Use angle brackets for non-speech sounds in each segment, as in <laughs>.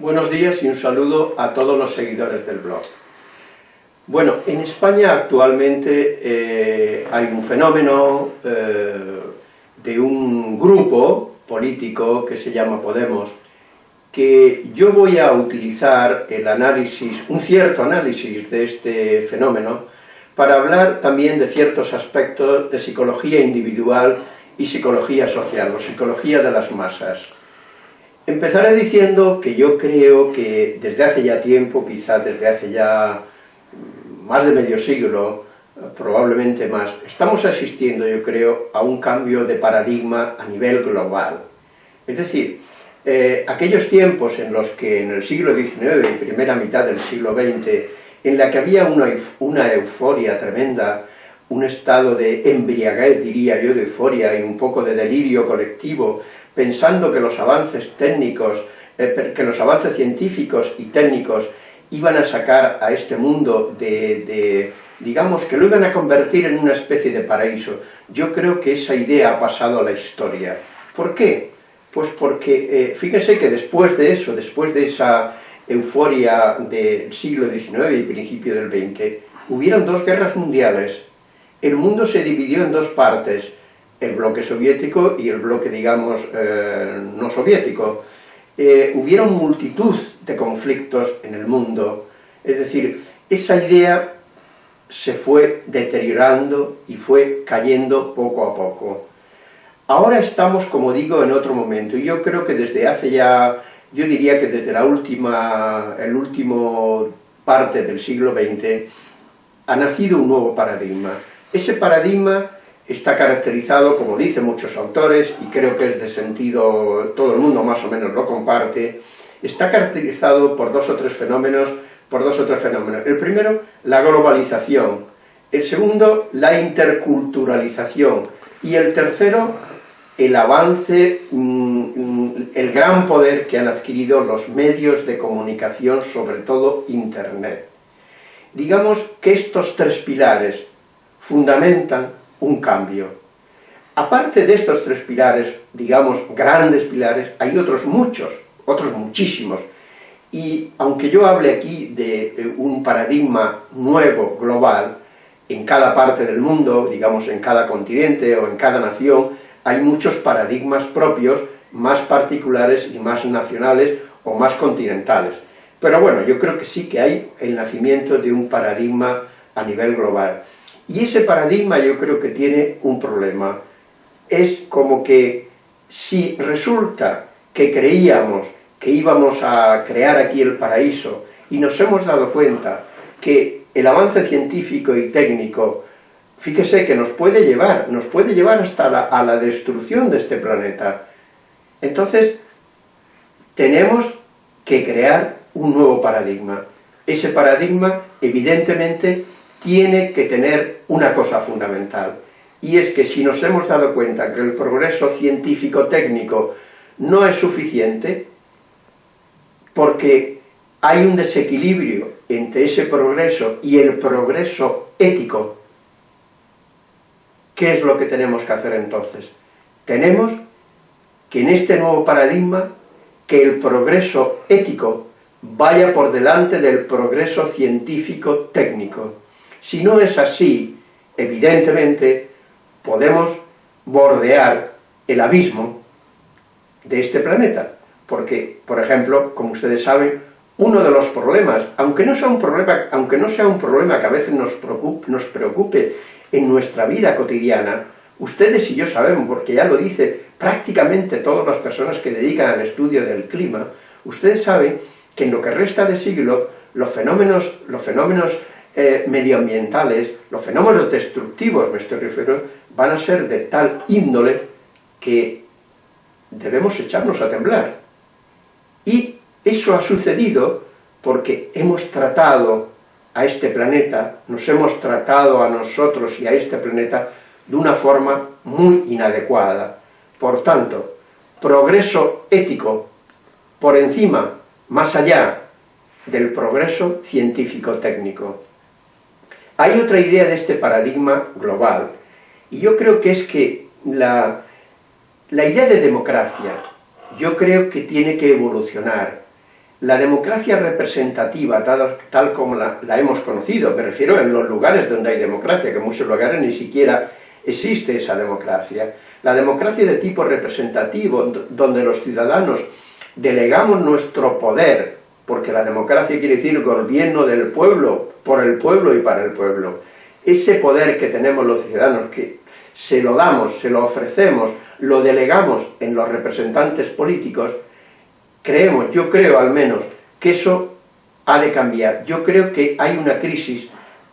Buenos días y un saludo a todos los seguidores del blog. Bueno, en España actualmente eh, hay un fenómeno eh, de un grupo político que se llama Podemos, que yo voy a utilizar el análisis, un cierto análisis de este fenómeno, para hablar también de ciertos aspectos de psicología individual y psicología social, o psicología de las masas. Empezaré diciendo que yo creo que desde hace ya tiempo, quizás desde hace ya más de medio siglo, probablemente más, estamos asistiendo, yo creo, a un cambio de paradigma a nivel global. Es decir, eh, aquellos tiempos en los que en el siglo XIX y primera mitad del siglo XX, en la que había una, una euforia tremenda, un estado de embriaguez, diría yo, de euforia y un poco de delirio colectivo, pensando que los avances técnicos, eh, que los avances científicos y técnicos iban a sacar a este mundo de, digamos, que lo iban a convertir en una especie de paraíso. Yo creo que esa idea ha pasado a la historia. ¿Por qué? Pues porque, eh, fíjense que después de eso, después de esa euforia del siglo XIX y principio del XX, hubieron dos guerras mundiales. El mundo se dividió en dos partes, el bloque soviético y el bloque, digamos, eh, no soviético. Eh, hubieron multitud de conflictos en el mundo, es decir, esa idea se fue deteriorando y fue cayendo poco a poco. Ahora estamos, como digo, en otro momento, y yo creo que desde hace ya, yo diría que desde la última, el último parte del siglo XX, ha nacido un nuevo paradigma. Ese paradigma está caracterizado, como dicen muchos autores, y creo que es de sentido, todo el mundo más o menos lo comparte, está caracterizado por dos o tres fenómenos, por dos o tres fenómenos. El primero, la globalización, el segundo, la interculturalización, y el tercero, el avance, mm, el gran poder que han adquirido los medios de comunicación, sobre todo Internet. Digamos que estos tres pilares fundamentan un cambio. Aparte de estos tres pilares, digamos, grandes pilares, hay otros muchos, otros muchísimos, y aunque yo hable aquí de un paradigma nuevo, global, en cada parte del mundo, digamos en cada continente o en cada nación, hay muchos paradigmas propios, más particulares y más nacionales o más continentales. Pero bueno, yo creo que sí que hay el nacimiento de un paradigma a nivel global. Y ese paradigma yo creo que tiene un problema. Es como que si resulta que creíamos que íbamos a crear aquí el paraíso y nos hemos dado cuenta que el avance científico y técnico, fíjese que nos puede llevar, nos puede llevar hasta la, a la destrucción de este planeta. Entonces, tenemos que crear un nuevo paradigma. Ese paradigma, evidentemente, tiene que tener una cosa fundamental, y es que si nos hemos dado cuenta que el progreso científico-técnico no es suficiente, porque hay un desequilibrio entre ese progreso y el progreso ético, ¿qué es lo que tenemos que hacer entonces? Tenemos que en este nuevo paradigma, que el progreso ético vaya por delante del progreso científico-técnico. Si no es así, evidentemente, podemos bordear el abismo de este planeta, porque, por ejemplo, como ustedes saben, uno de los problemas, aunque no sea un problema, aunque no sea un problema que a veces nos preocupe, en nuestra vida cotidiana, ustedes y yo sabemos, porque ya lo dice prácticamente todas las personas que dedican al estudio del clima, ustedes saben que en lo que resta de siglo, los fenómenos, los fenómenos eh, medioambientales, los fenómenos destructivos, me estoy refiriendo, van a ser de tal índole que debemos echarnos a temblar. Y eso ha sucedido porque hemos tratado a este planeta, nos hemos tratado a nosotros y a este planeta de una forma muy inadecuada. Por tanto, progreso ético por encima, más allá del progreso científico-técnico. Hay otra idea de este paradigma global, y yo creo que es que la, la idea de democracia, yo creo que tiene que evolucionar. la democracia representativa, tal, como la, hemos conocido, me refiero en los lugares donde hay democracia, que en muchos lugares ni siquiera existe esa democracia. La democracia de tipo representativo, donde los ciudadanos delegamos nuestro poder, porque la democracia quiere decir gobierno del pueblo, por el pueblo y para el pueblo. Ese poder que tenemos los ciudadanos, que se lo damos, se lo ofrecemos, lo delegamos en los representantes políticos, creemos, yo creo al menos, que eso ha de cambiar. Yo creo que hay una crisis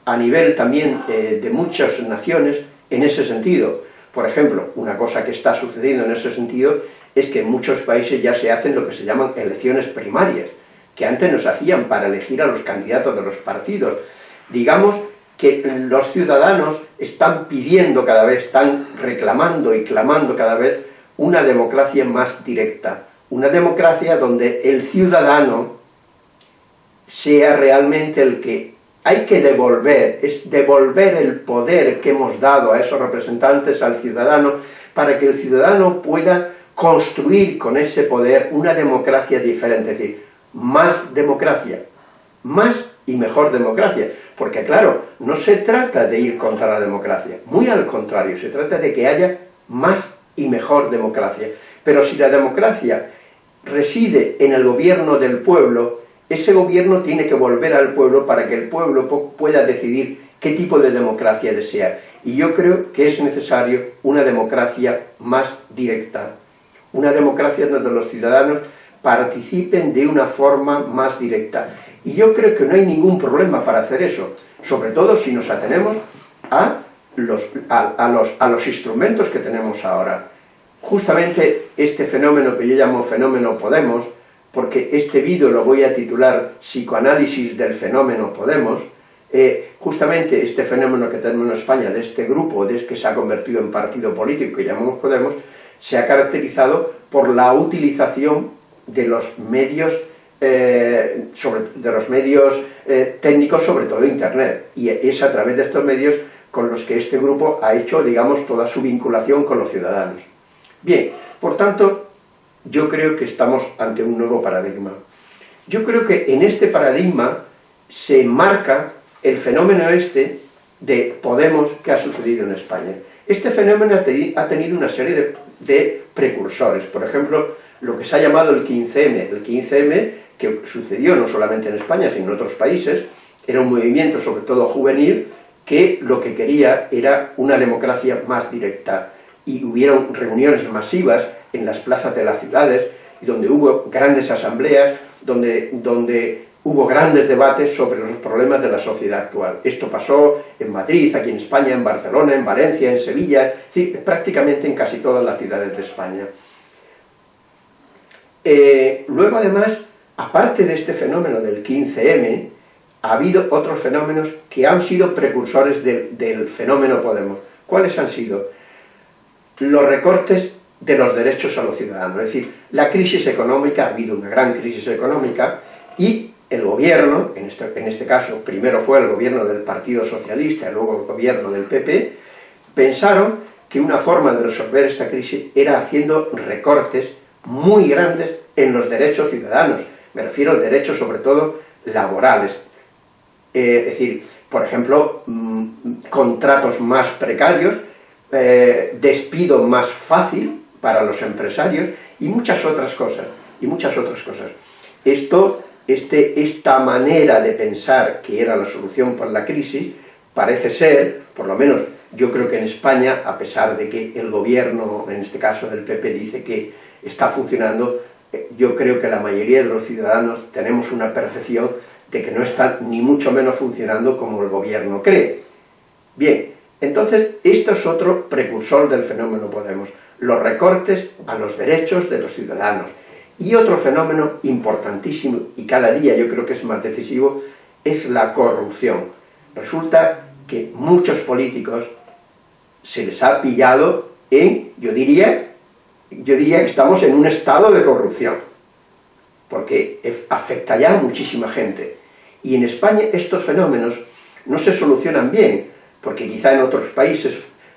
a nivel también eh, de muchas naciones en ese sentido. Por ejemplo, una cosa que está sucediendo en ese sentido es que en muchos países ya se hacen lo que se llaman elecciones primarias, que antes nos hacían para elegir a los candidatos de los partidos. Digamos que los ciudadanos están pidiendo cada vez, están reclamando y clamando cada vez una democracia más directa, una democracia donde el ciudadano sea realmente el que hay que devolver, es devolver el poder que hemos dado a esos representantes al ciudadano, para que el ciudadano pueda construir con ese poder una democracia diferente, es decir, más democracia, más y mejor democracia, porque claro, no se trata de ir contra la democracia, muy al contrario, se trata de que haya más y mejor democracia, pero si la democracia reside en el gobierno del pueblo, ese gobierno tiene que volver al pueblo para que el pueblo pueda decidir qué tipo de democracia desea. Y yo creo que es necesario una democracia más directa, una democracia donde los ciudadanos participen de una forma más directa. Y yo creo que no hay ningún problema para hacer eso, sobre todo si nos atenemos a los, a, los, a los instrumentos que tenemos ahora. Justamente este fenómeno que yo llamo fenómeno Podemos, porque este vídeo lo voy a titular Psicoanálisis del fenómeno Podemos, eh, justamente este fenómeno que tenemos en España, de este grupo, de que se ha convertido en partido político que llamamos Podemos, se ha caracterizado por la utilización de los medios, eh, de los medios eh, técnicos, sobre todo Internet, y es a través de estos medios con los que este grupo ha hecho, digamos, toda su vinculación con los ciudadanos. Bien, por tanto, yo creo que estamos ante un nuevo paradigma. Yo creo que en este paradigma se marca el fenómeno este de Podemos que ha sucedido en España. Este fenómeno ha tenido una serie de, precursores, por ejemplo, lo que se ha llamado el 15M. El 15M, que sucedió no solamente en España, sino en otros países, era un movimiento, sobre todo juvenil, que lo que quería era una democracia más directa, y hubieron reuniones masivas en las plazas de las ciudades, donde hubo grandes asambleas, donde, donde hubo grandes debates sobre los problemas de la sociedad actual. Esto pasó en Madrid, aquí en España, en Barcelona, en Valencia, en Sevilla, prácticamente en casi todas las ciudades de España. Eh, luego, además, aparte de este fenómeno del 15M, ha habido otros fenómenos que han sido precursores del fenómeno Podemos. ¿Cuáles han sido? los recortes de los derechos a los ciudadanos. Es decir, la crisis económica, ha habido una gran crisis económica, y el gobierno, en este, en este caso primero fue el gobierno del Partido Socialista y luego el gobierno del PP, pensaron que una forma de resolver esta crisis era haciendo recortes muy grandes en los derechos ciudadanos. Me refiero a derechos sobre todo laborales. Eh, es decir, por ejemplo, mm, contratos más precarios, eh, despido más fácil para los empresarios y muchas otras cosas, y muchas otras cosas. Esto, este, esta manera de pensar que era la solución para la crisis, parece ser, por lo menos yo creo que en España, a pesar de que el gobierno, en este caso del PP, dice que está funcionando, eh, yo creo que la mayoría de los ciudadanos tenemos una percepción de que no está ni mucho menos funcionando como el gobierno cree. Bien, entonces, esto es otro precursor del fenómeno Podemos, los recortes a los derechos de los ciudadanos. Y otro fenómeno importantísimo, y cada día yo creo que es más decisivo, es la corrupción. Resulta que muchos políticos se les ha pillado en, yo diría, yo diría que estamos en un estado de corrupción, porque afecta ya a muchísima gente. Y en España estos fenómenos no se solucionan bien, porque quizá en otros países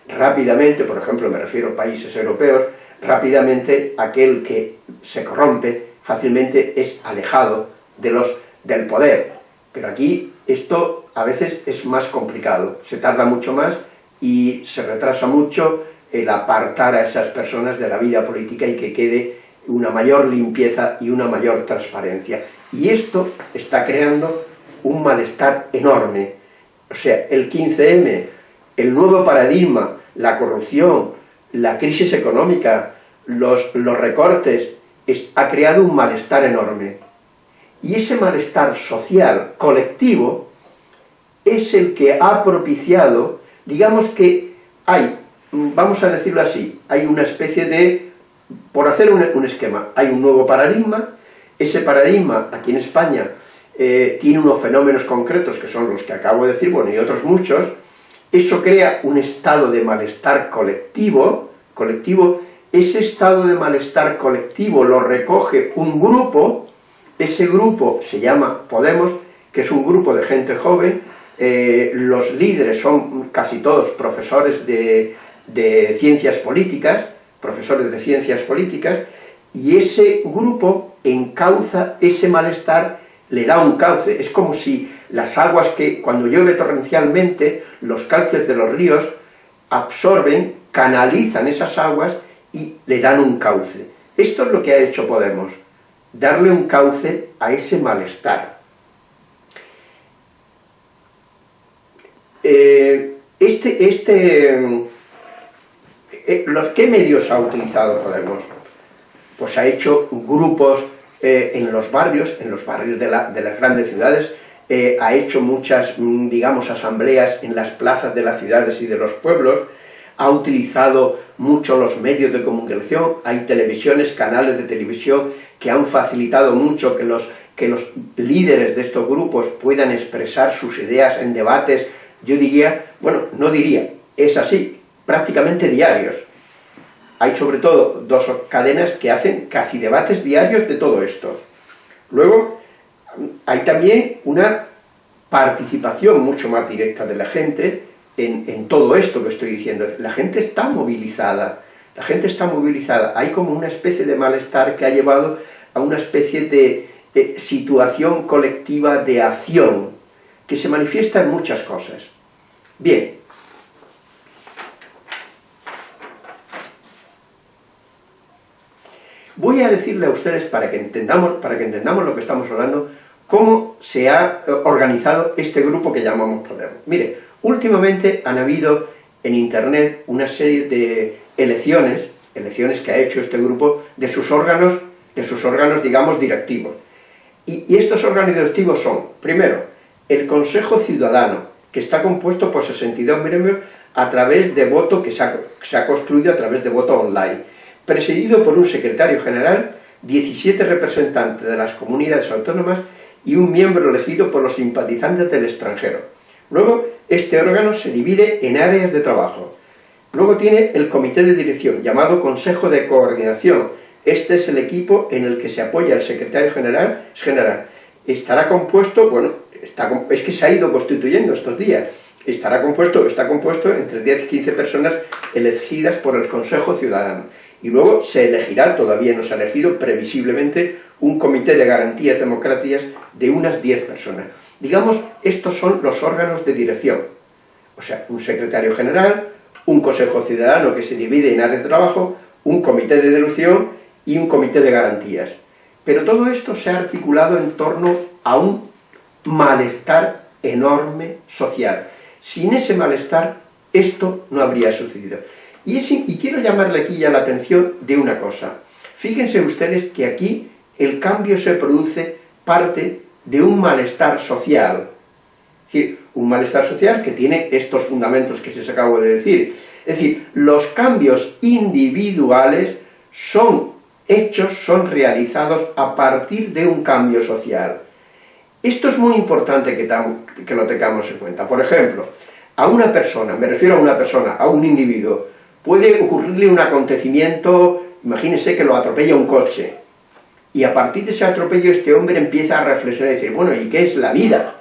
rápidamente, por ejemplo me refiero a países europeos, rápidamente aquel que se corrompe fácilmente es alejado de los, del poder. Pero aquí esto a veces es más complicado, se tarda mucho más y se retrasa mucho el apartar a esas personas de la vida política y que quede una mayor limpieza y una mayor transparencia. Y esto está creando un malestar enorme. O sea, el 15M, el nuevo paradigma, la corrupción, la crisis económica, los, los recortes, ha creado un malestar enorme. Y ese malestar social, colectivo, es el que ha propiciado, digamos que hay, vamos a decirlo así, hay una especie de, por hacer un, esquema, hay un nuevo paradigma, ese paradigma aquí en España eh, tiene unos fenómenos concretos que son los que acabo de decir, bueno, y otros muchos, eso crea un estado de malestar colectivo, colectivo, ese estado de malestar colectivo lo recoge un grupo, ese grupo se llama Podemos, que es un grupo de gente joven, eh, los líderes son casi todos profesores de, de ciencias políticas, profesores de ciencias políticas, y ese grupo encauza ese malestar, le da un cauce, es como si las aguas que cuando llueve torrencialmente, los cauces de los ríos absorben, canalizan esas aguas y le dan un cauce. Esto es lo que ha hecho Podemos, darle un cauce a ese malestar. Eh, este, este, eh, ¿los, ¿Qué medios ha utilizado Podemos? Pues ha hecho grupos eh, en los barrios, en los barrios de, de las grandes ciudades, ha hecho muchas, mm, digamos, asambleas en las plazas de las ciudades y de los pueblos, ha utilizado mucho los medios de comunicación, hay televisiones, canales de televisión que han facilitado mucho que los, que los líderes de estos grupos puedan expresar sus ideas en debates, yo diría, bueno, no diría, es así, prácticamente diarios. Hay sobre todo dos cadenas que hacen casi debates diarios de todo esto. Luego, hay también una participación mucho más directa de la gente en, todo esto que estoy diciendo. La gente está movilizada, la gente está movilizada. Hay como una especie de malestar que ha llevado a una especie de, situación colectiva de acción, que se manifiesta en muchas cosas. Bien, voy a decirle a ustedes, para que entendamos, para que entendamos lo que estamos hablando, cómo se ha organizado este grupo que llamamos Podemos. Mire, Últimamente han habido en Internet una serie de elecciones, elecciones que ha hecho este grupo, de sus órganos, de sus órganos, digamos, directivos. Y, estos órganos directivos son, primero, el Consejo Ciudadano, que está compuesto por 62 miembros a través de voto que se ha, se ha construido a través de voto online, presidido por un secretario general, 17 representantes de las comunidades autónomas y un miembro elegido por los simpatizantes del extranjero. Luego, este órgano se divide en áreas de trabajo. Luego tiene el comité de dirección, llamado Consejo de Coordinación. Este es el equipo en el que se apoya el secretario general. general. Estará compuesto, bueno, es que se ha ido constituyendo estos días. Estará compuesto, está compuesto entre 10 y 15 personas elegidas por el Consejo Ciudadano. Y luego se elegirá, todavía no se ha elegido, previsiblemente, un comité de garantías democráticas de unas 10 personas. Digamos, estos son los órganos de dirección. O sea, un secretario general, un consejo ciudadano que se divide en áreas de trabajo, un comité de dirección y un comité de garantías. Pero todo esto se ha articulado en torno a un malestar enorme social. Sin ese malestar, esto no habría sucedido. Y, y quiero llamarle aquí ya la atención de una cosa. Fíjense ustedes que aquí el cambio se produce parte de un malestar social. Es decir, un malestar social que tiene estos fundamentos que se os acabo de decir. Es decir, los cambios individuales son hechos, son realizados a partir de un cambio social. Esto es muy importante que, que lo tengamos en cuenta. Por ejemplo, a una persona, me refiero a una persona, a un individuo, puede ocurrirle un acontecimiento, imagínese que lo atropella un coche, y a partir de ese atropello este hombre empieza a reflexionar y decir, bueno, ¿y qué es la vida?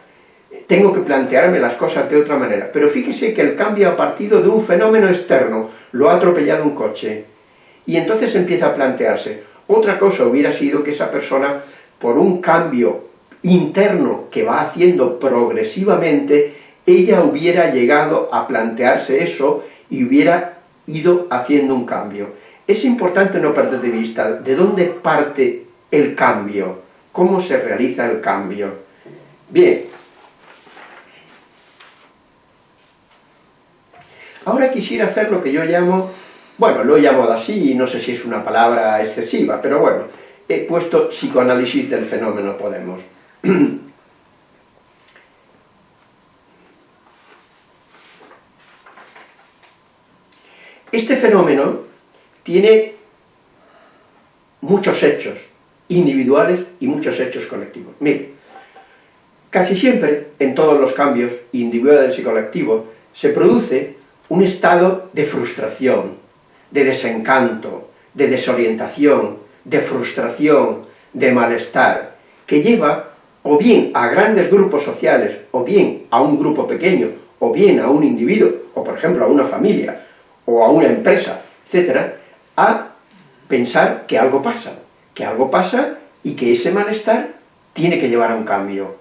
Tengo que plantearme las cosas de otra manera. Pero fíjese que el cambio ha partido de un fenómeno externo, lo ha atropellado un coche. Y entonces empieza a plantearse, otra cosa hubiera sido que esa persona, por un cambio interno que va haciendo progresivamente, ella hubiera llegado a plantearse eso y hubiera ido haciendo un cambio. Es importante no perder de vista de dónde parte el cambio, cómo se realiza el cambio. Bien, ahora quisiera hacer lo que yo llamo, bueno, lo he llamado así, y no sé si es una palabra excesiva, pero bueno, he puesto psicoanálisis del fenómeno Podemos. <clears throat> Este fenómeno tiene muchos hechos individuales y muchos hechos colectivos. Mire, casi siempre, en todos los cambios individuales y colectivos, se produce un estado de frustración, de desencanto, de desorientación, de frustración, de malestar, que lleva o bien a grandes grupos sociales, o bien a un grupo pequeño, o bien a un individuo, o por ejemplo a una familia, o a una empresa, etcétera, a pensar que algo pasa, que algo pasa y que ese malestar tiene que llevar a un cambio.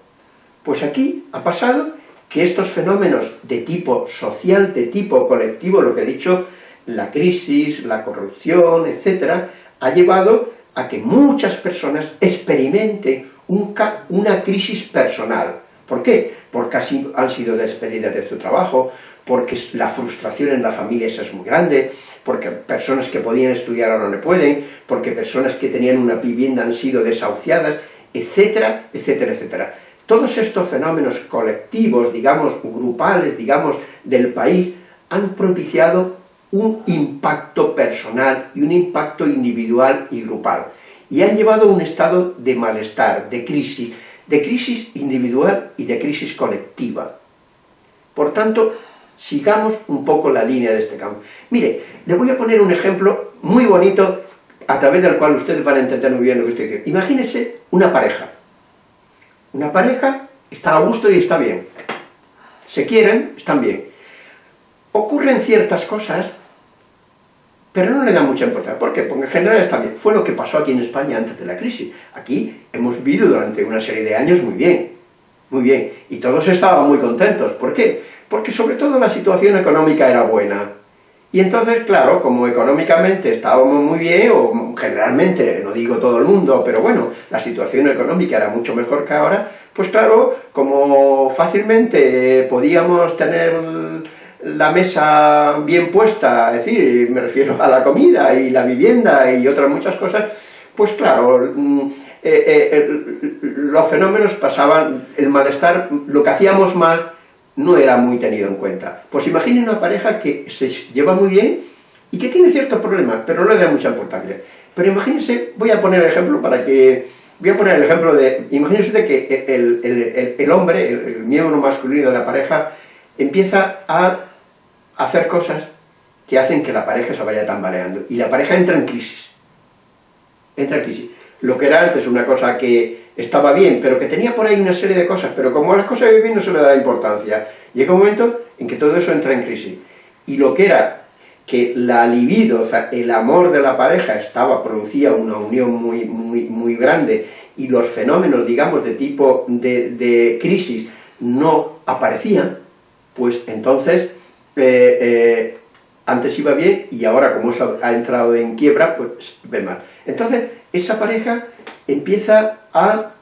Pues aquí ha pasado que estos fenómenos de tipo social, de tipo colectivo, lo que he dicho, la crisis, la corrupción, etcétera, ha llevado a que muchas personas experimenten una crisis personal. ¿Por qué? Porque han sido despedidas de su trabajo, porque la frustración en la familia es muy grande, porque personas que podían estudiar ahora no pueden, porque personas que tenían una vivienda han sido desahuciadas, etcétera, etcétera, etcétera. Todos estos fenómenos colectivos, digamos, grupales, digamos, del país, han propiciado un impacto personal y un impacto individual y grupal. Y han llevado a un estado de malestar, de crisis, de crisis individual y de crisis colectiva. Por tanto, sigamos un poco la línea de este campo. Mire, le voy a poner un ejemplo muy bonito a través del cual ustedes van a entender muy bien lo que estoy diciendo. Imagínense una pareja. Una pareja está a gusto y está bien. Se quieren, están bien. Ocurren ciertas cosas, pero no le dan mucha importancia. ¿Por qué? Porque en general está bien. Fue lo que pasó aquí en España antes de la crisis. Aquí hemos vivido durante una serie de años muy bien. Muy bien. Y todos estaban muy contentos. ¿Por qué? Porque sobre todo la situación económica era buena. Y entonces, claro, como económicamente estábamos muy bien, o generalmente, no digo todo el mundo, pero bueno, la situación económica era mucho mejor que ahora, pues claro, como fácilmente podíamos tener la mesa bien puesta, es decir, me refiero a la comida y la vivienda y otras muchas cosas, pues claro, mm, eh, eh, los fenómenos pasaban, el malestar, lo que hacíamos mal, no era muy tenido en cuenta. Pues imaginen una pareja que se lleva muy bien y que tiene ciertos problemas, pero no le da mucha importancia. Pero imagínense, voy a poner el ejemplo para que... Voy a poner el ejemplo de... Imagínense que el, hombre, el, miembro masculino de la pareja, empieza a hacer cosas que hacen que la pareja se vaya tambaleando. Y la pareja entra en crisis. Entra en crisis. Lo que era antes una cosa que estaba bien, pero que tenía por ahí una serie de cosas, pero como las cosas bien no se le da importancia. Llega un momento en que todo eso entra en crisis. Y lo que era que la libido, o sea, el amor de la pareja estaba, producía una unión muy, muy, muy grande, y los fenómenos, digamos, de tipo de, crisis no aparecían, pues entonces, eh, eh, antes iba bien, y ahora como eso ha entrado en quiebra, pues ve mal. Entonces, esa pareja empieza a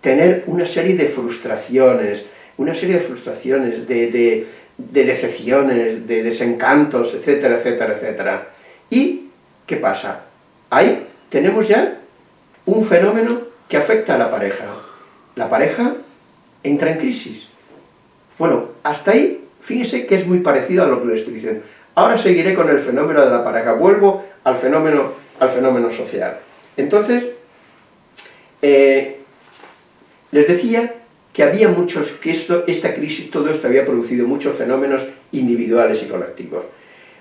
tener una serie de frustraciones, una serie de frustraciones, de, decepciones, de desencantos, etcétera, etcétera, etcétera. ¿Y qué pasa? Ahí tenemos ya un fenómeno que afecta a la pareja. La pareja entra en crisis. Bueno, hasta ahí, fíjese que es muy parecido a lo que le estoy diciendo. Ahora seguiré con el fenómeno de la pareja, vuelvo al fenómeno, al fenómeno social. Entonces, eh, les decía que había muchos, que esto, esta crisis, todo esto había producido muchos fenómenos individuales y colectivos.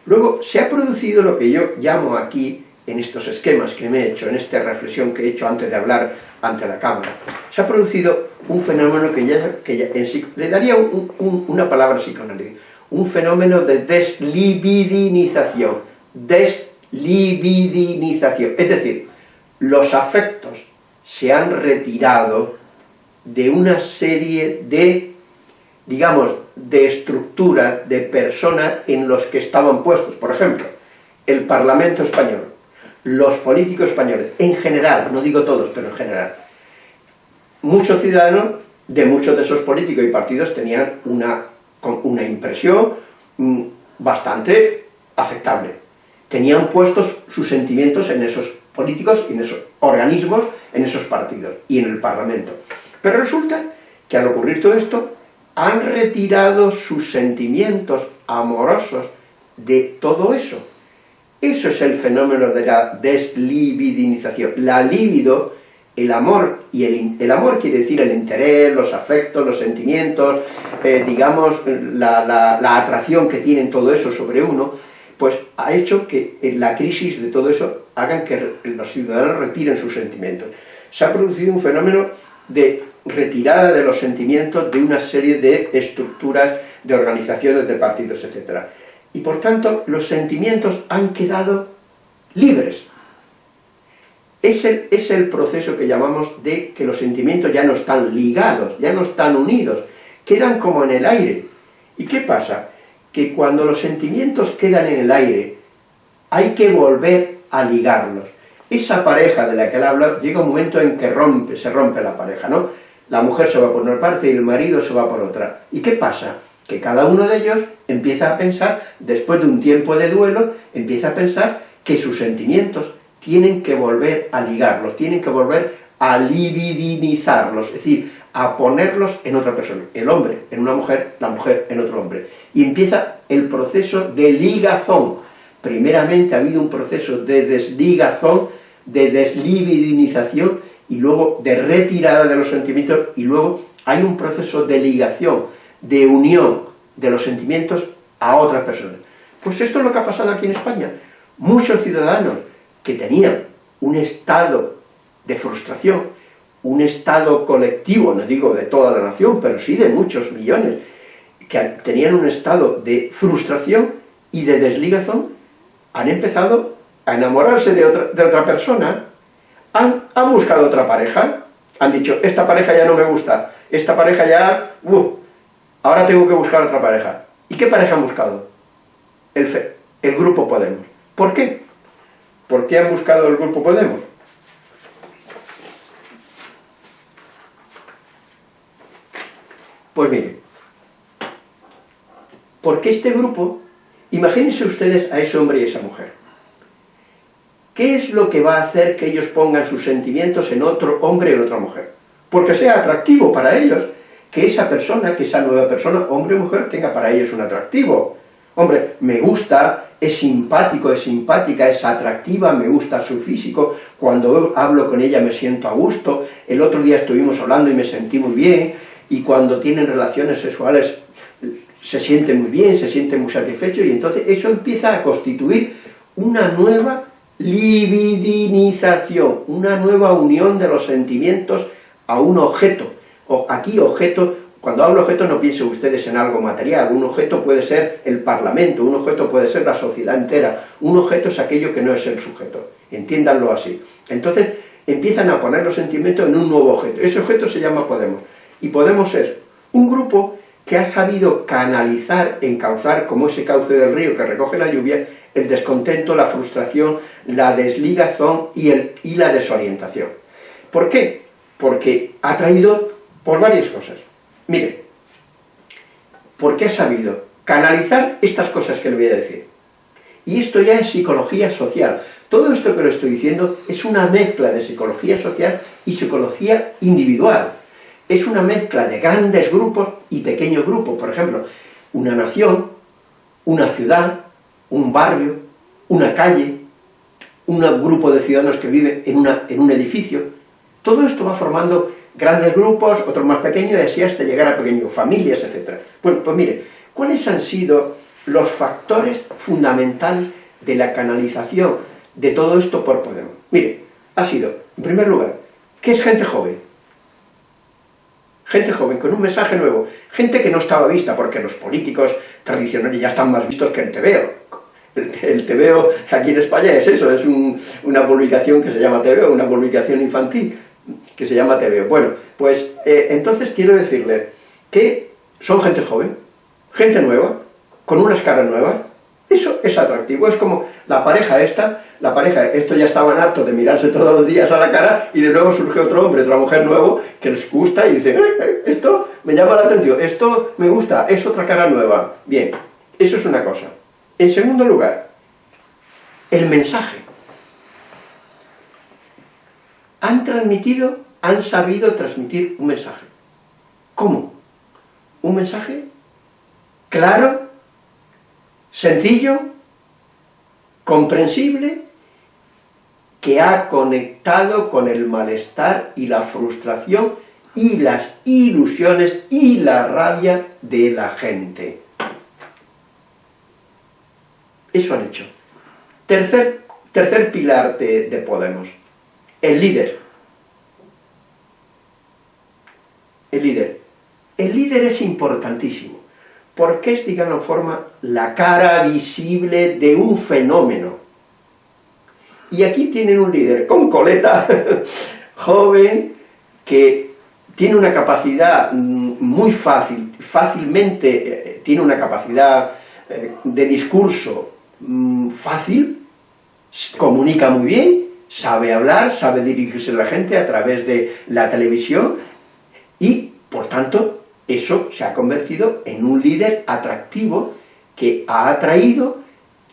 Luego se ha producido lo que yo llamo aquí, en estos esquemas que me he hecho, en esta reflexión que he hecho antes de hablar ante la cámara, se ha producido un fenómeno que ya, que le daría una palabra psicoanalítica, un fenómeno de deslibidinización, deslibidinización, es decir, los afectos se han retirado de una serie de, digamos, de estructuras, de personas en los que estaban puestos. Por ejemplo, el Parlamento español, los políticos españoles, en general, no digo todos, pero en general, muchos ciudadanos de muchos de esos políticos y partidos tenían una, una impresión mm, bastante aceptable. Tenían puestos sus sentimientos en esos políticos y en esos organismos, en esos partidos y en el Parlamento. Pero resulta que al ocurrir todo esto, han retirado sus sentimientos amorosos de todo eso. Eso es el fenómeno de la deslibidinización. La libido, el amor, y el, amor quiere decir el interés, los afectos, los sentimientos, eh, digamos, la, la atracción que tienen todo eso sobre uno, pues ha hecho que la crisis de todo eso hagan que los ciudadanos retiren sus sentimientos. Se ha producido un fenómeno de retirada de los sentimientos de una serie de estructuras, de organizaciones, de partidos, etc. Y por tanto, los sentimientos han quedado libres. Es el, es el proceso que llamamos de que los sentimientos ya no están ligados, ya no están unidos, quedan como en el aire. ¿Y qué pasa? Que cuando los sentimientos quedan en el aire, hay que volver a ligarlos. Esa pareja de la que él habla, llega un momento en que rompe, se rompe la pareja, ¿no? La mujer se va por una parte y el marido se va por otra. ¿Y qué pasa? Que cada uno de ellos empieza a pensar, después de un tiempo de duelo, empieza a pensar que sus sentimientos tienen que volver a ligarlos, tienen que volver a libidinizarlos, es decir, a ponerlos en otra persona, el hombre en una mujer, la mujer en otro hombre. Y empieza el proceso de ligazón. Primeramente ha habido un proceso de desligazón, de deslibidinización, y luego de retirada de los sentimientos, y luego hay un proceso de ligación, de unión de los sentimientos a otras personas. Pues esto es lo que ha pasado aquí en España. Muchos ciudadanos que tenían un estado de frustración, un estado colectivo, no digo de toda la nación, pero sí de muchos millones, que tenían un estado de frustración y de desligación, han empezado a enamorarse de otra, de otra persona, han, buscado otra pareja, han dicho, esta pareja ya no me gusta, esta pareja ya, uh, ahora tengo que buscar otra pareja. ¿Y qué pareja han buscado? El, el Grupo Podemos. ¿Por qué? ¿Por qué han buscado el Grupo Podemos? Pues miren, porque este grupo, imagínense ustedes a ese hombre y esa mujer. ¿Qué es lo que va a hacer que ellos pongan sus sentimientos en otro hombre o en otra mujer? Porque sea atractivo para ellos que esa persona, que esa nueva persona, hombre o mujer, tenga para ellos un atractivo. Hombre, me gusta, es simpático, es simpática, es atractiva, me gusta su físico, cuando hablo con ella me siento a gusto, el otro día estuvimos hablando y me sentí muy bien, y cuando tienen relaciones sexuales se siente muy bien, se siente muy satisfecho y entonces eso empieza a constituir una nueva libidinización, una nueva unión de los sentimientos a un objeto. O aquí objeto, cuando hablo objeto no piensen ustedes en algo material, un objeto puede ser el parlamento, un objeto puede ser la sociedad entera, un objeto es aquello que no es el sujeto, entiéndanlo así. Entonces empiezan a poner los sentimientos en un nuevo objeto, ese objeto se llama Podemos. Y Podemos es un grupo que ha sabido canalizar, encauzar, como ese cauce del río que recoge la lluvia, el descontento, la frustración, la desligazón y, el, y la desorientación. ¿Por qué? Porque ha traído por varias cosas. Mire, porque ha sabido canalizar estas cosas que le voy a decir. Y esto ya es psicología social. Todo esto que le estoy diciendo es una mezcla de psicología social y psicología individual es una mezcla de grandes grupos y pequeños grupos. Por ejemplo, una nación, una ciudad, un barrio, una calle, un grupo de ciudadanos que una, en un edificio. Todo esto va formando grandes grupos, otros más pequeños, y así hasta llegar a pequeños, familias, etc. Bueno, pues mire, ¿cuáles han sido los factores fundamentales de la canalización de todo esto por Podemos? Mire, ha sido, en primer lugar, ¿qué es gente joven? Gente joven, con un mensaje nuevo, gente que no estaba vista, porque los políticos tradicionales ya están más vistos que el TVO. El, TVO aquí en España es eso, es una publicación que se llama TVO, una publicación infantil, que se llama TV. Bueno, pues eh, entonces quiero decirle que son gente joven, gente nueva, con unas caras nuevas, eso es atractivo, es como la pareja esta, la pareja, esto ya estaban hartos de mirarse todos los días a la cara y de nuevo surge otro hombre, otra mujer nuevo que les gusta y dice, esto me llama la atención, esto me gusta, es otra cara nueva. Bien, eso es una cosa. En segundo lugar, el mensaje. Han transmitido, han sabido transmitir un mensaje. ¿Cómo? Un mensaje claro, sencillo, comprensible, que ha conectado con el malestar y la frustración y las ilusiones y la rabia de la gente. Eso han hecho. Tercer, tercer pilar de, de Podemos, el líder. El líder. El líder es importantísimo porque es, digamos, forma la cara visible de un fenómeno. Y aquí tienen un líder con coleta, <laughs> joven, que tiene una capacidad mm, muy fácil, fácilmente eh, tiene una capacidad eh, de discurso mm, fácil, comunica muy bien, sabe hablar, sabe dirigirse a la gente a través de la televisión y, por tanto, eso se ha convertido en un líder atractivo que ha atraído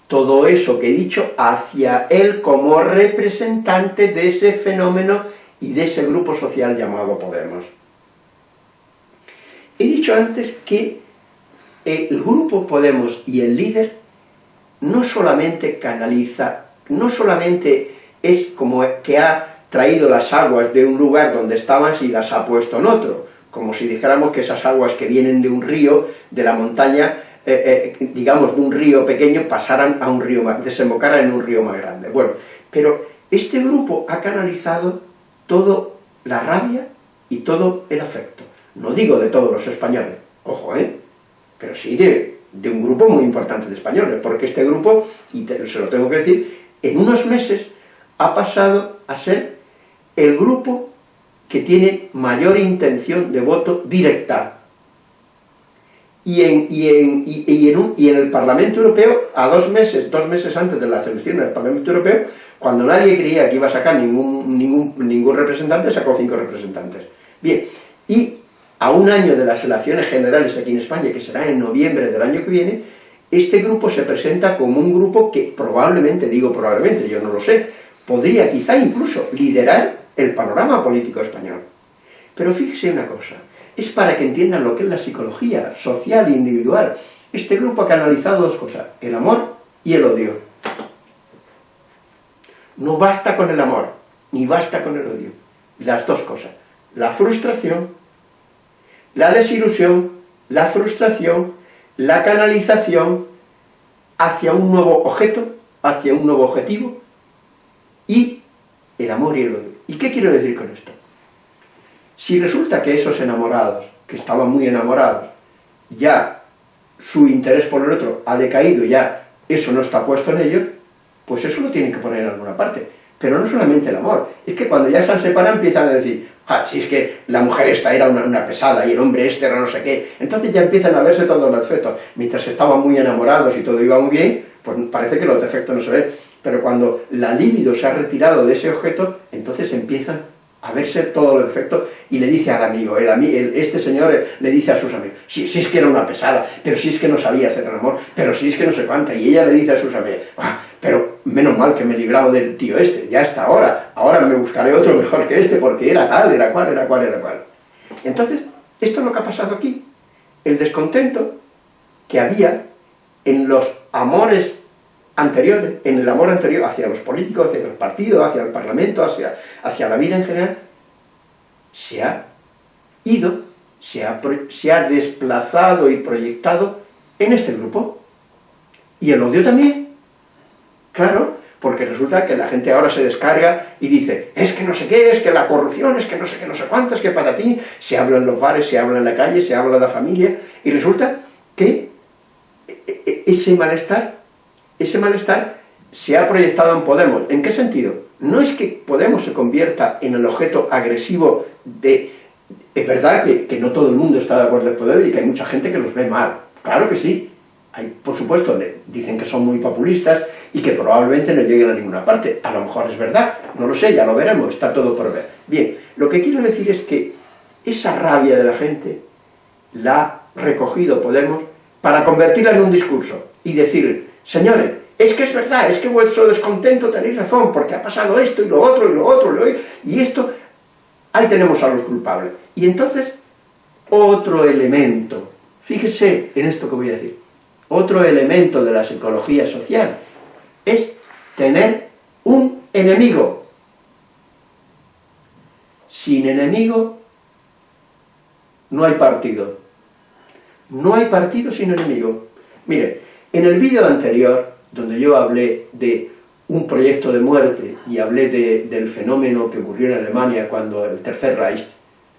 todo eso que he dicho hacia él como representante de ese fenómeno y de ese grupo social llamado Podemos. He dicho antes que el grupo Podemos y el líder no solamente canaliza, no solamente es como que ha traído las aguas de un lugar donde estaban y las ha puesto en otro, como si dijéramos que esas aguas que vienen de un río, de la montaña, eh, eh, digamos de un río pequeño, pasaran a un río más, desembocaran en un río más grande. Bueno, pero este grupo ha canalizado toda la rabia y todo el afecto. No digo de todos los españoles, ojo, ¿eh? Pero sí de, de un grupo muy importante de españoles, porque este grupo, y se lo tengo que decir, en unos meses ha pasado a ser el grupo que tiene mayor intención de voto directa. Y en, y, en, y, en y, en, el Parlamento Europeo, a dos meses, dos meses antes de la elección del Parlamento Europeo, cuando nadie creía que iba a sacar ningún, ningún, ningún representante, sacó cinco representantes. Bien, y a un año de las elecciones generales aquí en España, que será en noviembre del año que viene, este grupo se presenta como un grupo que probablemente, digo probablemente, yo no lo sé, podría quizá incluso liderar el panorama político español. Pero fíjese una cosa, es para que entiendan lo que es la psicología social e individual. Este grupo ha canalizado dos cosas, el amor y el odio. No basta con el amor, ni basta con el odio. Las dos cosas, la frustración, la desilusión, la frustración, la canalización hacia un nuevo objeto, hacia un nuevo objetivo, y el amor y el odio. ¿Y qué quiero decir con esto? Si resulta que esos enamorados, que estaban muy enamorados, ya su interés por el otro ha decaído, ya eso no está puesto en ellos, pues eso lo tienen que poner en alguna parte. Pero no solamente el amor, es que cuando ya se han separado empiezan a decir, si es que la mujer esta era una, pesada y el hombre este era no sé qué, entonces ya empiezan a verse todos los defectos. Mientras estaban muy enamorados y todo iba muy bien, pues parece que los defectos no se ven pero cuando la libido se ha retirado de ese objeto, entonces empiezan a verse todos los defectos y le dice al amigo, el, este señor le dice a sus amigos, si, si, es que era una pesada, pero si es que no sabía hacer el amor, pero si es que no se cuánta, y ella le dice a sus amigos, ah, pero menos mal que me he librado del tío este, ya está ahora, ahora me buscaré otro mejor que este, porque era tal, era cual, era cual, era cual. Entonces, esto es lo que ha pasado aquí, el descontento que había en los amores anterior, en el amor anterior hacia los políticos, hacia los partidos, hacia el parlamento, hacia, hacia la vida en general, se ha ido, se ha, se ha desplazado y proyectado en este grupo. Y el odio también, claro, porque resulta que la gente ahora se descarga y dice, es que no sé qué, es que la corrupción, es que no sé qué, no sé cuántas, que para ti, se habla en los bares, se habla en la calle, se habla de la familia, y resulta que e, e, ese malestar ese malestar se ha proyectado en Podemos. ¿En qué sentido? no es que Podemos se convierta en el objeto agresivo de... Es verdad que, no todo el mundo está de acuerdo con Podemos y que hay mucha gente que los ve mal, claro que sí. Hay, por supuesto, dicen que son muy populistas y que probablemente no lleguen a ninguna parte. A lo mejor es verdad, no lo sé, ya lo veremos, está todo por ver. Bien, lo que quiero decir es que esa rabia de la gente la ha recogido Podemos para convertirla en un discurso y decir, señores, es que es verdad, es que vuestro descontento tenéis razón, porque ha pasado esto y lo otro y lo otro y, esto, ahí tenemos a los culpables. Y entonces, otro elemento, fíjese en esto que voy a decir, otro elemento de la psicología social es tener un enemigo. Sin enemigo no hay partido. No hay partido sin enemigo. Mire, en el vídeo anterior donde yo hablé de un proyecto de muerte y hablé del fenómeno que ocurrió en Alemania cuando el Tercer Reich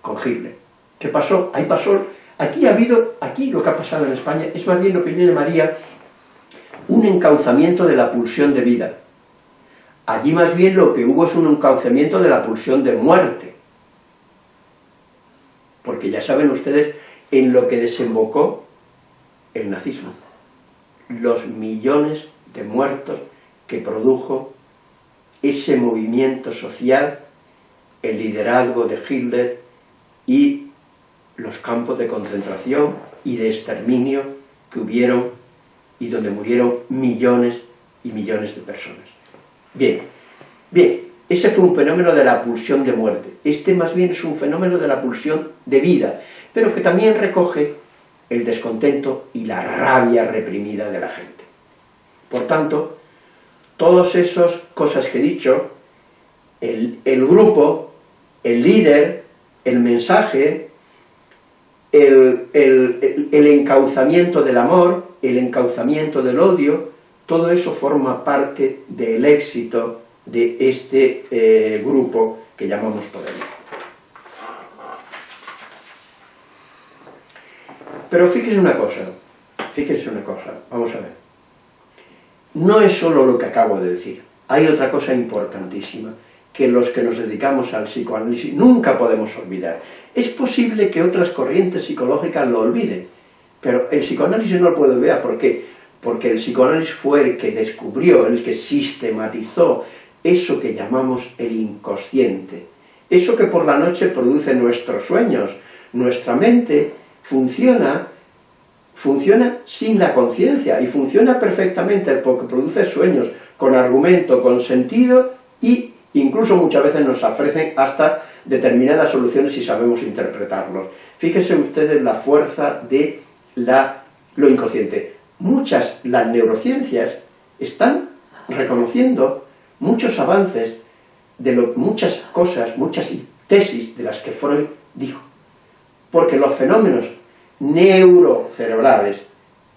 con Hitler. ¿Qué pasó? Ahí pasó, aquí ha habido, aquí lo que ha pasado en España es más bien lo que yo llamaría un encauzamiento de la pulsión de vida. Allí más bien lo que hubo es un encauzamiento de la pulsión de muerte. Porque ya saben ustedes en lo que desembocó el nazismo. Los millones de muertos que produjo ese movimiento social, el liderazgo de Hitler y los campos de concentración y de exterminio que hubieron y donde murieron millones y millones de personas. Bien, bien, ese fue un fenómeno de la pulsión de muerte. Este más bien es un fenómeno de la pulsión de vida, pero que también recoge el descontento y la rabia reprimida de la gente. Por tanto, todas esas cosas que he dicho, el, grupo, el líder, el mensaje, el, encauzamiento del amor, el encauzamiento del odio, todo eso forma parte del éxito de este eh, grupo que llamamos Podemos. Pero fíjese una cosa, fíjese una cosa, vamos a ver no es solo lo que acabo de decir, hay otra cosa importantísima, que los que nos dedicamos al psicoanálisis nunca podemos olvidar. Es posible que otras corrientes psicológicas lo olviden, pero el psicoanálisis no lo puede olvidar, ¿por qué? Porque el psicoanálisis fue el que descubrió, el que sistematizó eso que llamamos el inconsciente, eso que por la noche produce nuestros sueños, nuestra mente funciona funciona sin la conciencia y funciona perfectamente porque produce sueños con argumento, con sentido y incluso muchas veces nos ofrecen hasta determinadas soluciones si sabemos interpretarlos. Fíjense ustedes la fuerza de la, lo inconsciente. Muchas, las neurociencias están reconociendo muchos avances de lo, muchas cosas, muchas tesis de las que Freud dijo. Porque los fenómenos neurocerebrales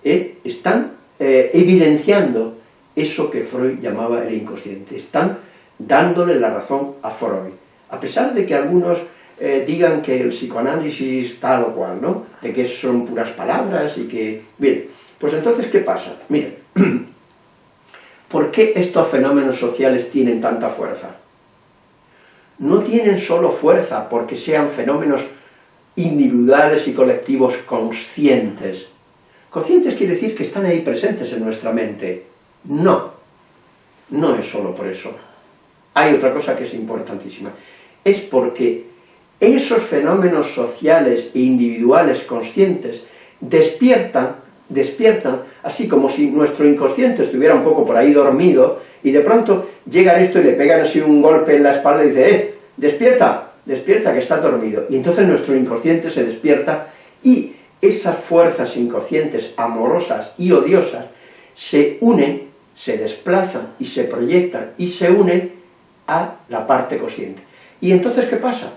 ¿eh? están eh, evidenciando eso que Freud llamaba el inconsciente, están dándole la razón a Freud, a pesar de que algunos eh, digan que el psicoanálisis tal o cual, ¿no? de que son puras palabras y que... Bien, pues entonces, ¿qué pasa? Miren, <clears throat> ¿por qué estos fenómenos sociales tienen tanta fuerza? No tienen solo fuerza porque sean fenómenos individuales y colectivos conscientes. Conscientes quiere decir que están ahí presentes en nuestra mente. No, no es solo por eso. Hay otra cosa que es importantísima. Es porque esos fenómenos sociales e individuales conscientes despiertan, despiertan, así como si nuestro inconsciente estuviera un poco por ahí dormido, y de pronto llega esto y le pegan así un golpe en la espalda y dice, ¡eh, despierta! Despierta que está dormido, y entonces nuestro inconsciente se despierta y esas fuerzas inconscientes amorosas y odiosas se unen, se desplazan y se proyectan y se unen a la parte consciente. ¿Y entonces qué pasa?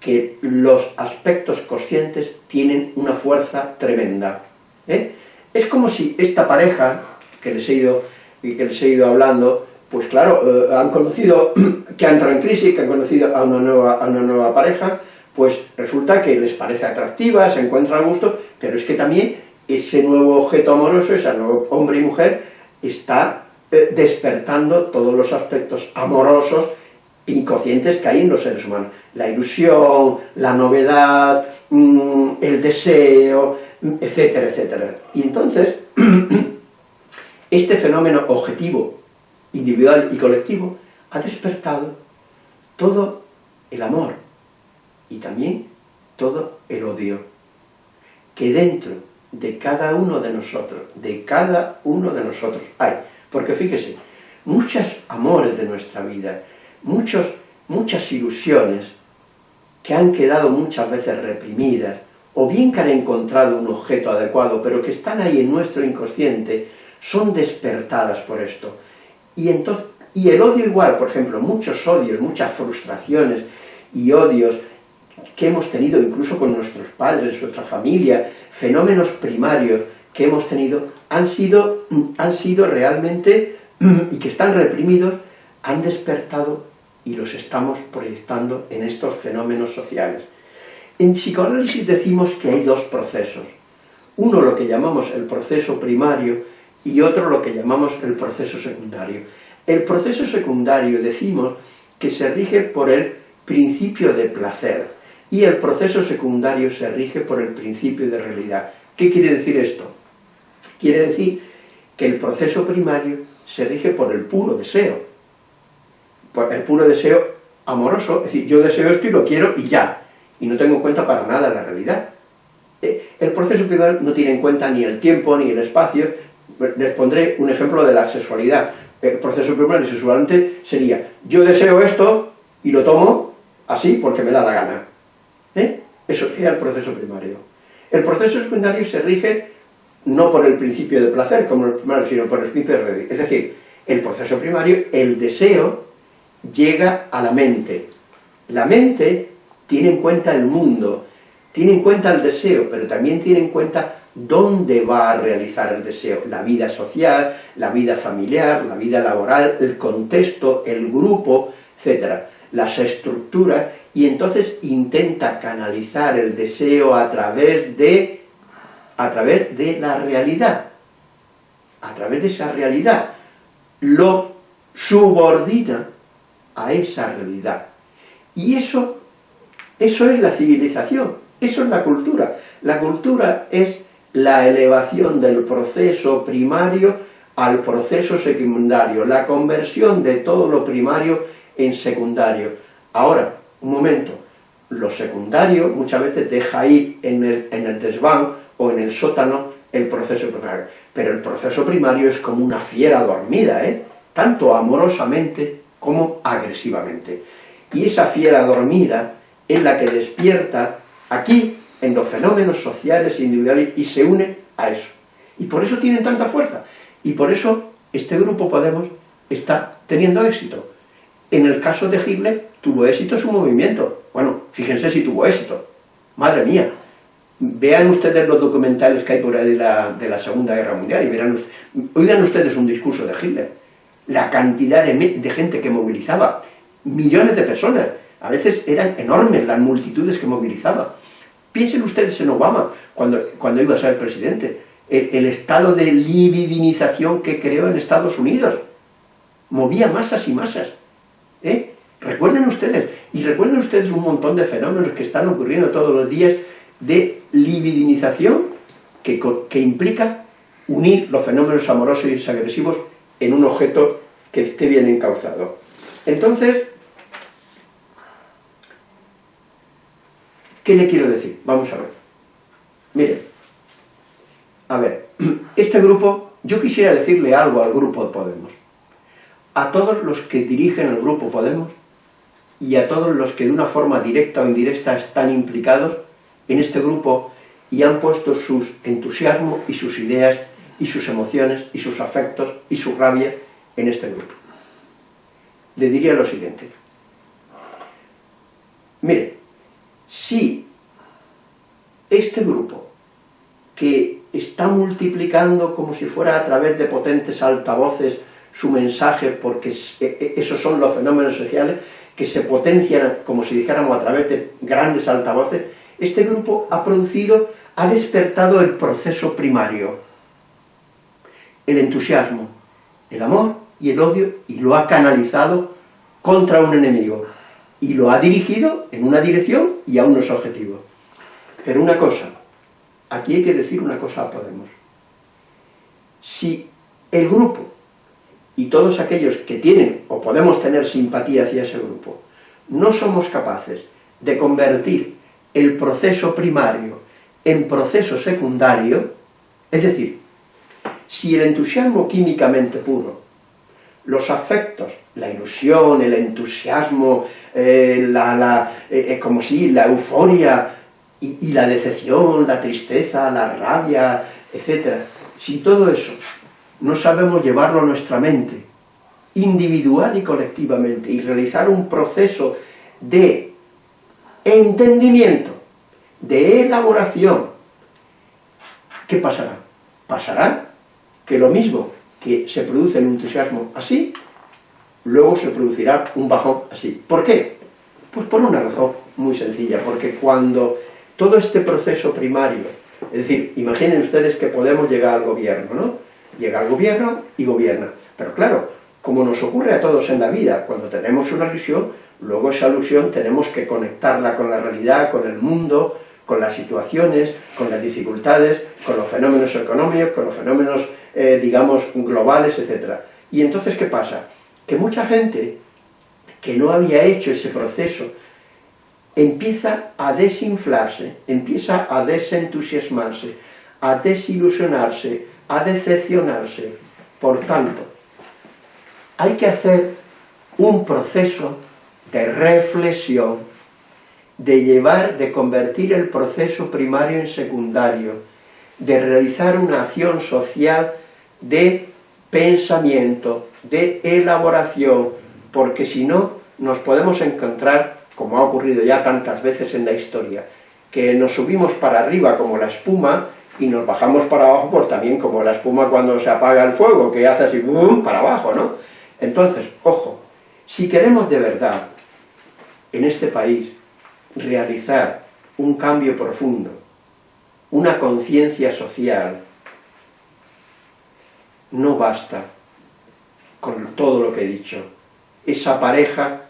Que los aspectos conscientes tienen una fuerza tremenda. ¿eh? Es como si esta pareja que les he ido, que les he ido hablando, pues claro, eh, han conocido, <clears throat> que han entrado en crisis, que han conocido a una, nueva, a una nueva pareja, pues resulta que les parece atractiva, se encuentran a gusto, pero es que también ese nuevo objeto amoroso, ese nuevo hombre y mujer, está eh, despertando todos los aspectos amorosos inconscientes que hay en los seres humanos. La ilusión, la novedad, mm, el deseo, etcétera, etcétera. Y entonces, <clears throat> este fenómeno objetivo, individual y colectivo, ha despertado todo el amor y también todo el odio, que dentro de cada uno de nosotros, de cada uno de nosotros hay. Porque fíjese, muchos amores de nuestra vida, muchos, muchas ilusiones que han quedado muchas veces reprimidas, o bien que han encontrado un objeto adecuado, pero que están ahí en nuestro inconsciente, son despertadas por esto. Y, entonces, y el odio igual, por ejemplo, muchos odios, muchas frustraciones y odios que hemos tenido incluso con nuestros padres, nuestra familia, fenómenos primarios que hemos tenido, han sido, han sido realmente, y que están reprimidos, han despertado y los estamos proyectando en estos fenómenos sociales. En psicoanálisis decimos que hay dos procesos. Uno lo que llamamos el proceso primario y otro lo que llamamos el proceso secundario. El proceso secundario decimos que se rige por el principio de placer y el proceso secundario se rige por el principio de realidad. ¿Qué quiere decir esto? Quiere decir que el proceso primario se rige por el puro deseo, por el puro deseo amoroso, es decir, yo deseo esto y lo quiero y ya, y no tengo en cuenta para nada la realidad. Eh, el proceso primario no tiene en cuenta ni el tiempo ni el espacio, les pondré un ejemplo de la sexualidad. El proceso primario sexualmente sería, yo deseo esto y lo tomo así porque me da la gana. ¿Eh? Eso sería el proceso primario. El proceso secundario se rige no por el principio de placer como el primario, sino por el principio de. Es decir, el proceso primario, el deseo, llega a la mente. La mente tiene en cuenta el mundo, tiene en cuenta el deseo, pero también tiene en cuenta dónde va a realizar el deseo, la vida social, la vida familiar, la vida laboral, el contexto, el grupo, etc. Las estructuras, y entonces intenta canalizar el deseo a través de, a través de la realidad, a través de esa realidad, lo subordina a esa realidad. Y eso, eso es la civilización, eso es la cultura. La cultura es la elevación del proceso primario al proceso secundario, la conversión de todo lo primario en secundario. Ahora, un momento, lo secundario muchas veces deja ir en el, en el desván o en el sótano el proceso primario, pero el proceso primario es como una fiera dormida, ¿eh? tanto amorosamente como agresivamente. Y esa fiera dormida es la que despierta aquí en los fenómenos sociales e individuales y se une a eso. Y por eso tienen tanta fuerza. Y por eso este grupo Podemos está teniendo éxito. En el caso de Hitler, tuvo éxito su movimiento. Bueno, fíjense si tuvo éxito. Madre mía. Vean ustedes los documentales que hay por ahí de la, de la Segunda Guerra Mundial y verán oigan ustedes un discurso de Hitler. La cantidad de, de gente que movilizaba, millones de personas, a veces eran enormes las multitudes que movilizaba. Piensen ustedes en Obama, cuando, cuando iba a ser presidente, el, estado de libidinización que creó en Estados Unidos. Movía masas y masas. ¿eh? Recuerden ustedes, y recuerden ustedes un montón de fenómenos que están ocurriendo todos los días de libidinización que, que implica unir los fenómenos amorosos y agresivos en un objeto que esté bien encauzado. Entonces, ¿qué le quiero decir? Vamos a ver. Miren, a ver, <clears throat> este grupo, yo quisiera decirle algo al grupo de Podemos. A todos los que dirigen el grupo Podemos, y a todos los que de una forma directa o indirecta están implicados en este grupo y han puesto sus entusiasmos y sus ideas y sus emociones y sus afectos y su rabia en este grupo. Le diría lo siguiente. Mire, si este grupo que está multiplicando como si fuera a través de potentes altavoces su mensaje, porque e, e, esos son los fenómenos sociales, que se potencian, como si dijéramos, a través de grandes altavoces, este grupo ha producido, ha despertado el proceso primario, el entusiasmo, el amor y el odio y lo ha canalizado contra un enemigo y lo ha dirigido en una dirección y a unos objetivos. Pero una cosa, aquí hay que decir una cosa a Podemos. Si el grupo y todos aquellos que tienen o podemos tener simpatía hacia ese grupo, no somos capaces de convertir el proceso primario en proceso secundario, es decir, si el entusiasmo químicamente puro, los afectos, la ilusión, el entusiasmo, eh, la, eh, eh, como si, la euforia y, y la decepción, la tristeza, la rabia, etc. Si todo eso no sabemos llevarlo a nuestra mente, individual y colectivamente, y realizar un proceso de entendimiento, de elaboración, ¿qué pasará? Pasará que lo mismo que se produce el entusiasmo así, luego se producirá un bajón así. ¿Por qué? Pues por una razón muy sencilla, porque cuando todo este proceso primario, es decir, imaginen ustedes que podemos llegar al gobierno, ¿no? Llega al gobierno y gobierna. Pero claro, como nos ocurre a todos en la vida, cuando tenemos una ilusión, luego esa ilusión tenemos que conectarla con la realidad, con el mundo, con las situaciones, con las dificultades, con los fenómenos económicos, con los fenómenos, eh, digamos, globales, etc. Y entonces, ¿qué pasa? Que mucha gente que no había hecho ese proceso empieza a desinflarse, empieza a desentusiasmarse, a desilusionarse, a decepcionarse. Por tanto, hay que hacer un proceso de reflexión, de llevar, de convertir el proceso primario en secundario, de realizar una acción social de pensamiento, de elaboración, porque si no nos podemos encontrar, como ha ocurrido ya tantas veces en la historia, que nos subimos para arriba como la espuma y nos bajamos para abajo, pues también como la espuma cuando se apaga el fuego, que hace así, ¡bum!, para abajo, ¿no? Entonces, ojo, si queremos de verdad en este país realizar un cambio profundo, una conciencia social, no basta con todo lo que he dicho. Esa pareja,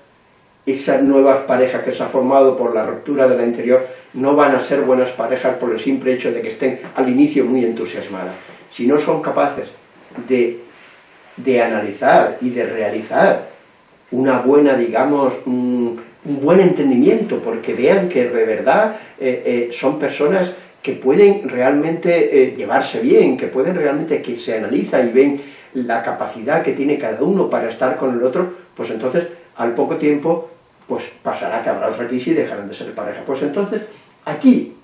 esas nuevas parejas que se ha formado por la ruptura de la anterior, no van a ser buenas parejas por el simple hecho de que estén al inicio muy entusiasmadas. Si no son capaces de, de analizar y de realizar una buena, digamos, un, buen entendimiento, porque vean que de verdad eh, eh, son personas que pueden realmente eh, llevarse bien, que pueden realmente, que se analiza y ven la capacidad que tiene cada uno para estar con el otro, pues entonces al poco tiempo pues pasará que habrá otra crisis y dejarán de ser pareja. Pues entonces aquí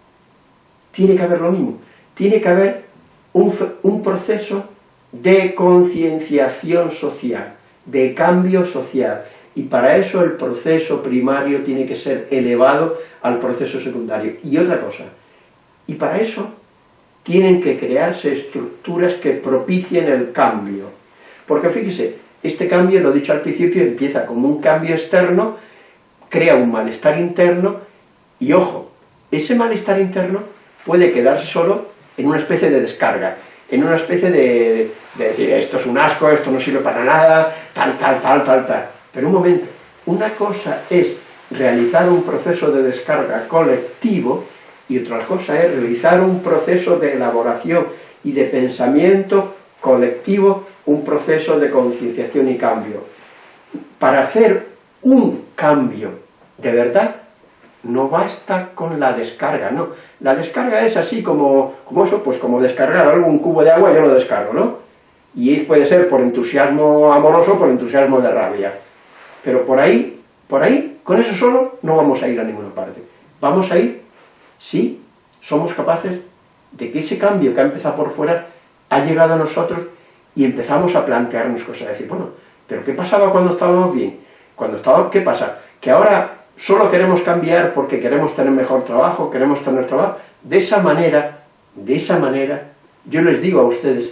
tiene que haber lo mismo, tiene que haber un, un proceso de concienciación social, de cambio social, y para eso el proceso primario tiene que ser elevado al proceso secundario. Y otra cosa, y para eso tienen que crearse estructuras que propicien el cambio. Porque fíjese, este cambio, lo he dicho al principio, empieza como un cambio externo, crea un malestar interno, y ojo, ese malestar interno puede quedarse solo en una especie de descarga, en una especie de, de decir, esto es un asco, esto no sirve para nada, tal, tal, tal, tal, tal. Pero un momento, una cosa es realizar un proceso de descarga colectivo y otra cosa es realizar un proceso de elaboración y de pensamiento colectivo, un proceso de concienciación y cambio. Para hacer un cambio de verdad, no basta con la descarga, no. La descarga es así como, como eso, pues como descargar algún cubo de agua, yo lo descargo, ¿no? Y puede ser por entusiasmo amoroso por entusiasmo de rabia. Pero por ahí, por ahí, con eso solo, no vamos a ir a ninguna parte. Vamos a ir si somos capaces de que ese cambio que ha empezado por fuera ha llegado a nosotros y empezamos a plantearnos cosas, a decir, bueno, pero ¿qué pasaba cuando estábamos bien? Cuando estábamos, ¿qué pasa? Que ahora solo queremos cambiar porque queremos tener mejor trabajo, queremos tener trabajo. De esa manera, de esa manera, yo les digo a ustedes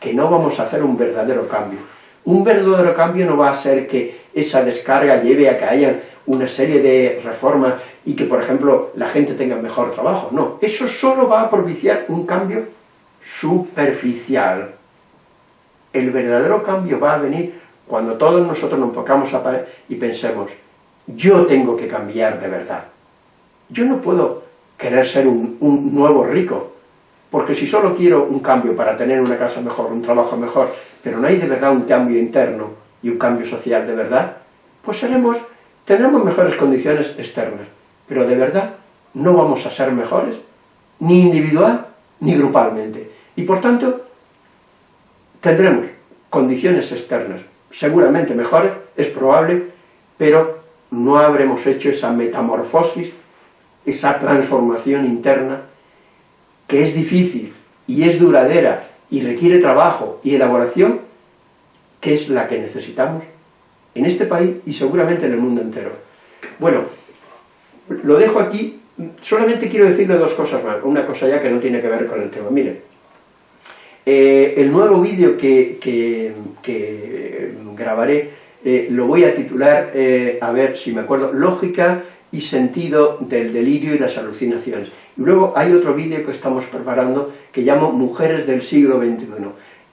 que no vamos a hacer un verdadero cambio. Un verdadero cambio no va a ser que esa descarga lleve a que haya una serie de reformas y que, por ejemplo, la gente tenga mejor trabajo. No, eso solo va a propiciar un cambio superficial. El verdadero cambio va a venir cuando todos nosotros nos pongamos a pared y pensemos, yo tengo que cambiar de verdad. Yo no puedo querer ser un, un nuevo rico, porque si solo quiero un cambio para tener una casa mejor, un trabajo mejor, pero no hay de verdad un cambio interno y un cambio social de verdad, pues tendremos mejores condiciones externas, pero de verdad no vamos a ser mejores, ni individual ni grupalmente. Y por tanto, tendremos condiciones externas seguramente mejores, es probable, pero no habremos hecho esa metamorfosis, esa transformación interna, que es difícil y es duradera y requiere trabajo y elaboración, que es la que necesitamos en este país y seguramente en el mundo entero. Bueno, lo dejo aquí, solamente quiero decirle dos cosas más, una cosa ya que no tiene que ver con el tema. Miren, eh, el nuevo vídeo que, grabaré eh, lo voy a titular, eh, a ver si me acuerdo, Lógica y sentido del delirio y las alucinaciones. Y luego hay otro vídeo que estamos preparando que llamo Mujeres del siglo XXI.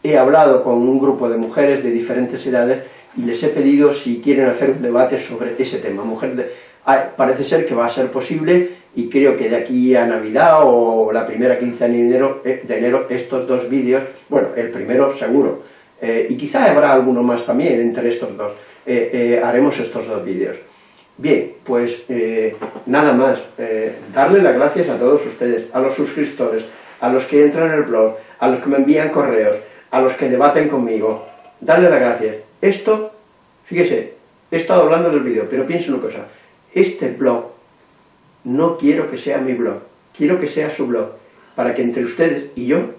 He hablado con un grupo de mujeres de diferentes edades y les he pedido si quieren hacer un debate sobre ese tema. Mujer Ah, parece ser que va a ser posible y creo que de aquí a Navidad o la primera quincena de enero, eh, de enero estos dos vídeos, bueno, el primero seguro, eh, y quizá habrá alguno más también entre estos dos, eh, haremos estos dos vídeos. Bien, pues nada más, darle las gracias a todos ustedes, a los suscriptores, a los que entran en el blog, a los que me envían correos, a los que debaten conmigo, darle las gracias. Esto, fíjese, he estado hablando del vídeo, pero pienso una cosa, este blog no quiero que sea mi blog, quiero que sea su blog, para que entre ustedes y yo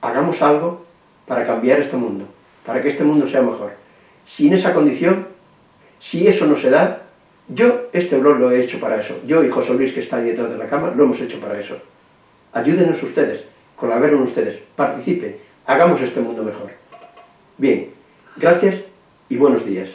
hagamos algo para cambiar este mundo, para que este mundo sea mejor. Sin esa condición, si eso no se da, yo este blog lo he hecho para eso. Yo y José Luis, que está ahí detrás de la cama, lo hemos hecho para eso. Ayúdenos ustedes, colaboren ustedes, participen, hagamos este mundo mejor. Bien, gracias y buenos días.